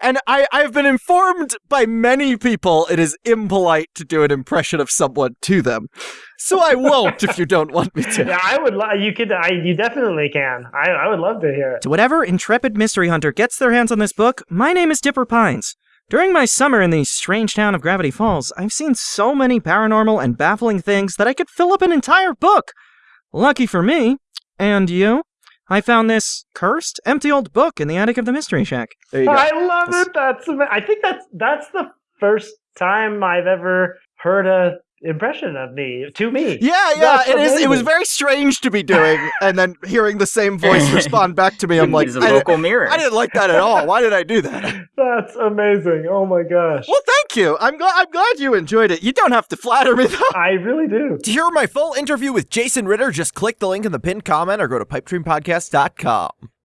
And I, I've been informed by many people it is impolite to do an impression of someone to them. So I won't if you don't want me to. Yeah, I would. Lo- you could. I. You definitely can. I. I would love to hear it. To whatever intrepid mystery hunter gets their hands on this book, my name is Dipper Pines. During my summer in the strange town of Gravity Falls, I've seen so many paranormal and baffling things that I could fill up an entire book. Lucky for me, and you, I found this cursed, empty old book in the attic of the Mystery Shack. There you go. I love it. That's. I think that's. That's the first time I've ever heard a impression of me to me. Yeah, yeah, That's it is. It was very strange to be doing, and then hearing the same voice respond back to me. I'm like, He's a I, vocal mirror. I didn't like that at all. Why did I do that? That's amazing. Oh my gosh. Well, thank you. I'm glad. I'm glad you enjoyed it. You don't have to flatter me though. I really do. To hear my full interview with Jason Ritter, just click the link in the pinned comment or go to pipedreampodcast.com.